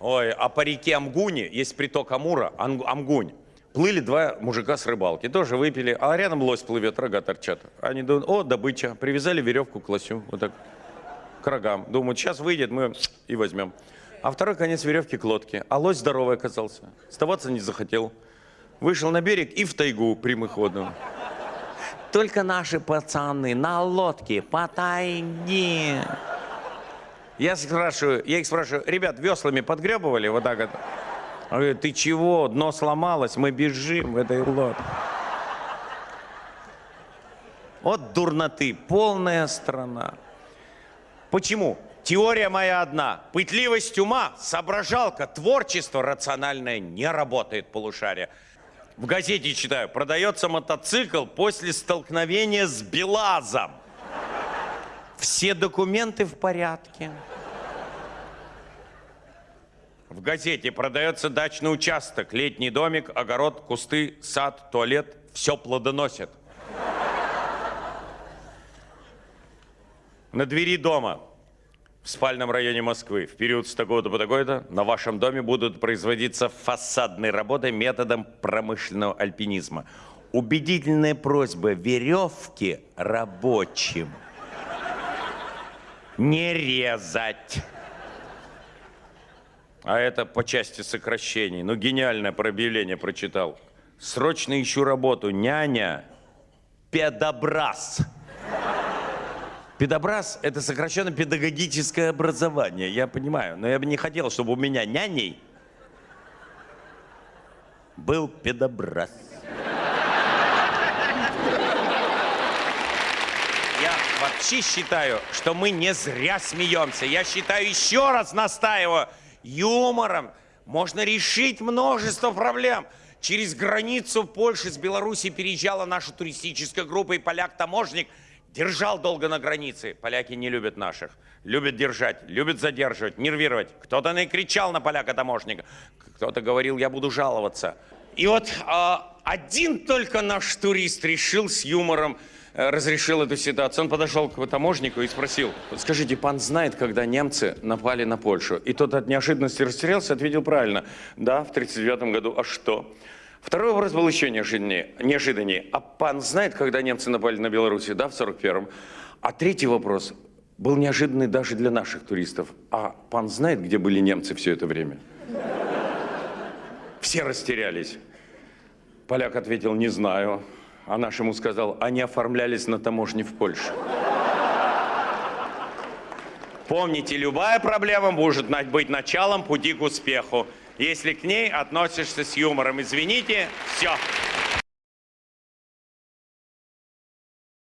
Ой, а по реке Амгуне есть приток Амура, Амгунь. Плыли два мужика с рыбалки, тоже выпили, а рядом лось плывет, рога торчат. Они думают, о, добыча, привязали веревку к лосю, вот так, к рогам. Думают, сейчас выйдет, мы и возьмем. А второй конец веревки к лодке, а лось здоровый оказался, сдаваться не захотел. Вышел на берег и в тайгу прямоходом. Только наши пацаны на лодке по тайге. Я спрашиваю, я их спрашиваю, ребят, веслами подгребывали вот так вот? Он говорит, ты чего, дно сломалось, мы бежим в этой лодке. Вот дурноты, полная страна. Почему? Теория моя одна. Пытливость ума, соображалка, творчество рациональное не работает полушария. В газете читаю, продается мотоцикл после столкновения с Белазом. Все документы в порядке. В газете продается дачный участок, летний домик, огород, кусты, сад, туалет. Все плодоносит. На двери дома в спальном районе Москвы в период с такого-то по такой-то на вашем доме будут производиться фасадные работы методом промышленного альпинизма. Убедительная просьба веревки рабочим не резать. А это по части сокращений. Ну, гениальное про объявление прочитал. Срочно ищу работу. Няня. Педобраз. Педобраз – это сокращенно педагогическое образование. Я понимаю, но я бы не хотел, чтобы у меня няней был педобраз. Я вообще считаю, что мы не зря смеемся. Я считаю, еще раз настаиваю, юмором можно решить множество проблем. Через границу Польши с Беларуси переезжала наша туристическая группа, и поляк-таможник держал долго на границе. Поляки не любят наших. Любят держать, любят задерживать, нервировать. Кто-то накричал на поляка-таможника, кто-то говорил, я буду жаловаться. И вот а, один только наш турист решил с юмором э, разрешил эту ситуацию. Он подошел к таможнику и спросил, скажите, пан знает, когда немцы напали на Польшу? И тот от неожиданности растерялся, ответил правильно. Да, в 1939 году. А что? Второй вопрос был еще неожиданнее. неожиданнее. А пан знает, когда немцы напали на Белоруссию? Да, в 41-м. А третий вопрос был неожиданный даже для наших туристов. А пан знает, где были немцы все это время? Все растерялись. Поляк ответил, не знаю. А наш ему сказал, они оформлялись на таможне в Польше. Помните, любая проблема может быть началом пути к успеху. Если к ней относишься с юмором, извините, все.